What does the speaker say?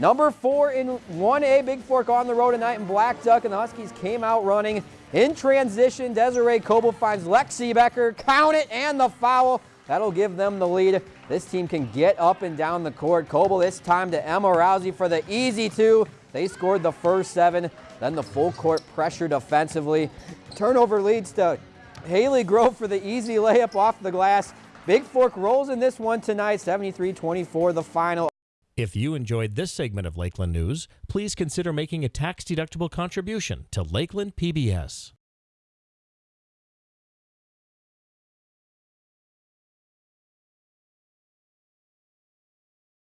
Number four in 1A, Bigfork on the road tonight in Blackduck, and the Huskies came out running. In transition, Desiree Coble finds Lexi Becker, count it, and the foul. That'll give them the lead. This team can get up and down the court. Coble this time to Emma Rousey for the easy two. They scored the first seven. Then the full court pressure defensively. Turnover leads to Haley Grove for the easy layup off the glass. Bigfork rolls in this one tonight, 73-24 the final. If you enjoyed this segment of Lakeland News, please consider making a tax-deductible contribution to Lakeland PBS.